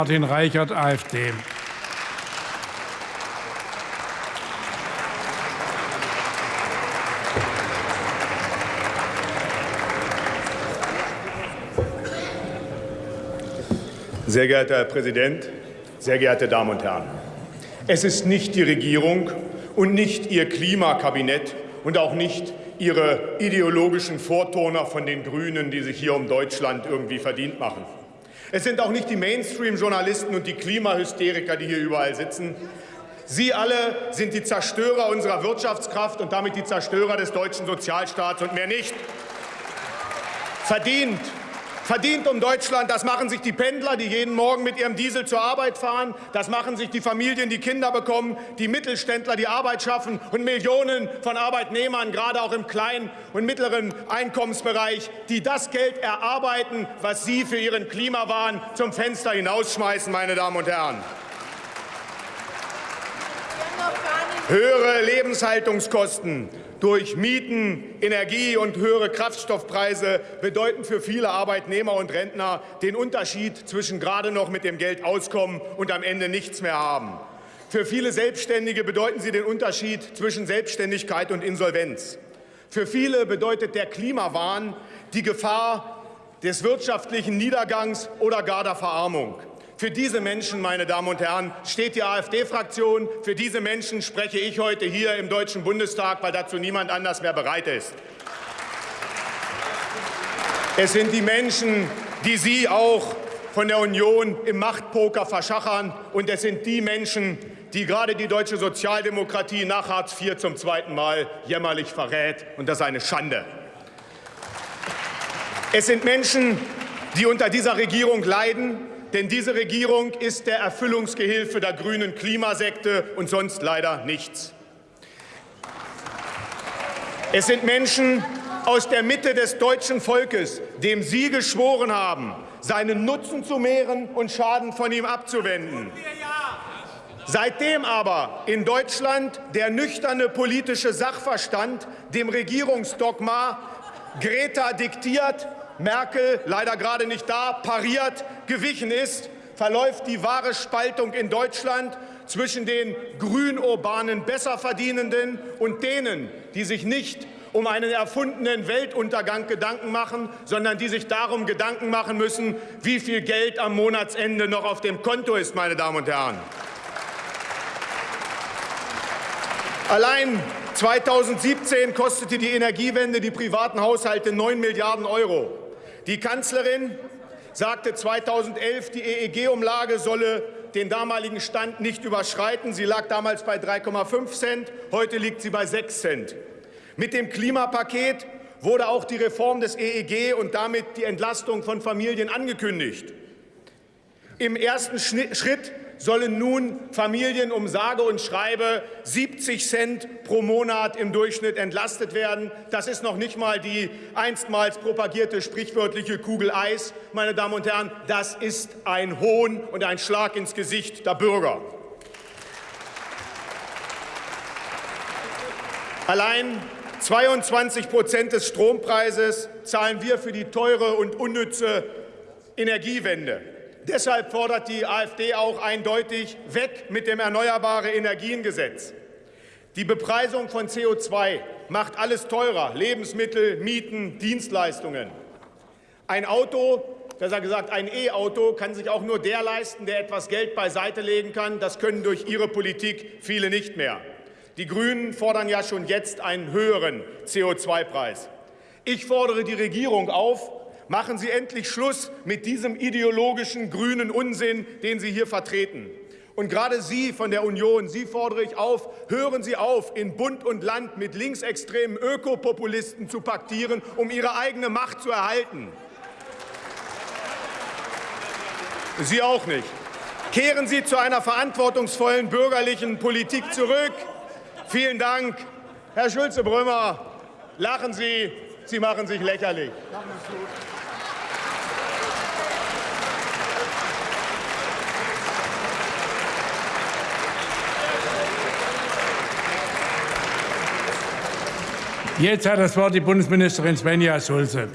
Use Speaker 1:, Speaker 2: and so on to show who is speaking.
Speaker 1: Martin Reichert, AfD.
Speaker 2: Sehr geehrter Herr Präsident, sehr geehrte Damen und Herren! Es ist nicht die Regierung und nicht Ihr Klimakabinett und auch nicht Ihre ideologischen Vorturner von den Grünen, die sich hier um Deutschland irgendwie verdient machen. Es sind auch nicht die Mainstream-Journalisten und die Klimahysteriker, die hier überall sitzen. Sie alle sind die Zerstörer unserer Wirtschaftskraft und damit die Zerstörer des deutschen Sozialstaats und mehr nicht. Verdient Verdient um Deutschland, das machen sich die Pendler, die jeden Morgen mit ihrem Diesel zur Arbeit fahren. Das machen sich die Familien, die Kinder bekommen, die Mittelständler, die Arbeit schaffen und Millionen von Arbeitnehmern, gerade auch im kleinen und mittleren Einkommensbereich, die das Geld erarbeiten, was Sie für Ihren Klimawahn zum Fenster hinausschmeißen, meine Damen und Herren. Höhere Lebenshaltungskosten, durch Mieten, Energie und höhere Kraftstoffpreise bedeuten für viele Arbeitnehmer und Rentner den Unterschied zwischen gerade noch mit dem Geld auskommen und am Ende nichts mehr haben. Für viele Selbstständige bedeuten sie den Unterschied zwischen Selbstständigkeit und Insolvenz. Für viele bedeutet der Klimawahn die Gefahr des wirtschaftlichen Niedergangs oder gar der Verarmung. Für diese Menschen, meine Damen und Herren, steht die AfD-Fraktion. Für diese Menschen spreche ich heute hier im Deutschen Bundestag, weil dazu niemand anders mehr bereit ist. Es sind die Menschen, die Sie auch von der Union im Machtpoker verschachern. Und es sind die Menschen, die gerade die deutsche Sozialdemokratie nach Hartz IV zum zweiten Mal jämmerlich verrät. Und das ist eine Schande. Es sind Menschen, die unter dieser Regierung leiden, denn diese Regierung ist der Erfüllungsgehilfe der grünen Klimasekte und sonst leider nichts. Es sind Menschen aus der Mitte des deutschen Volkes, dem Sie geschworen haben, seinen Nutzen zu mehren und Schaden von ihm abzuwenden. Seitdem aber in Deutschland der nüchterne politische Sachverstand dem Regierungsdogma Greta diktiert, Merkel, leider gerade nicht da, pariert, gewichen ist, verläuft die wahre Spaltung in Deutschland zwischen den grün-urbanen Besserverdienenden und denen, die sich nicht um einen erfundenen Weltuntergang Gedanken machen, sondern die sich darum Gedanken machen müssen, wie viel Geld am Monatsende noch auf dem Konto ist, meine Damen und Herren. Allein 2017 kostete die Energiewende die privaten Haushalte 9 Milliarden Euro. Die Kanzlerin sagte 2011, die EEG-Umlage solle den damaligen Stand nicht überschreiten. Sie lag damals bei 3,5 Cent, heute liegt sie bei 6 Cent. Mit dem Klimapaket wurde auch die Reform des EEG und damit die Entlastung von Familien angekündigt. Im ersten Schritt sollen nun Familien um sage und schreibe 70 Cent pro Monat im Durchschnitt entlastet werden. Das ist noch nicht mal die einstmals propagierte sprichwörtliche Kugel Eis. Meine Damen und Herren, das ist ein Hohn und ein Schlag ins Gesicht der Bürger. Allein 22 Prozent des Strompreises zahlen wir für die teure und unnütze Energiewende. Deshalb fordert die AfD auch eindeutig weg mit dem Erneuerbare Energiengesetz. Die Bepreisung von CO2 macht alles teurer, Lebensmittel, Mieten, Dienstleistungen. Ein Auto, besser gesagt ein E-Auto, kann sich auch nur der leisten, der etwas Geld beiseite legen kann. Das können durch Ihre Politik viele nicht mehr. Die Grünen fordern ja schon jetzt einen höheren CO2-Preis. Ich fordere die Regierung auf, Machen Sie endlich Schluss mit diesem ideologischen grünen Unsinn, den Sie hier vertreten. Und gerade Sie von der Union, Sie fordere ich auf, hören Sie auf, in Bund und Land mit linksextremen Ökopopulisten zu paktieren, um Ihre eigene Macht zu erhalten. Sie auch nicht. Kehren Sie zu einer verantwortungsvollen bürgerlichen Politik zurück. Vielen Dank. Herr Schulze-Brümmer, lachen Sie, Sie machen sich lächerlich.
Speaker 1: Jetzt hat das Wort die Bundesministerin Svenja Schulze.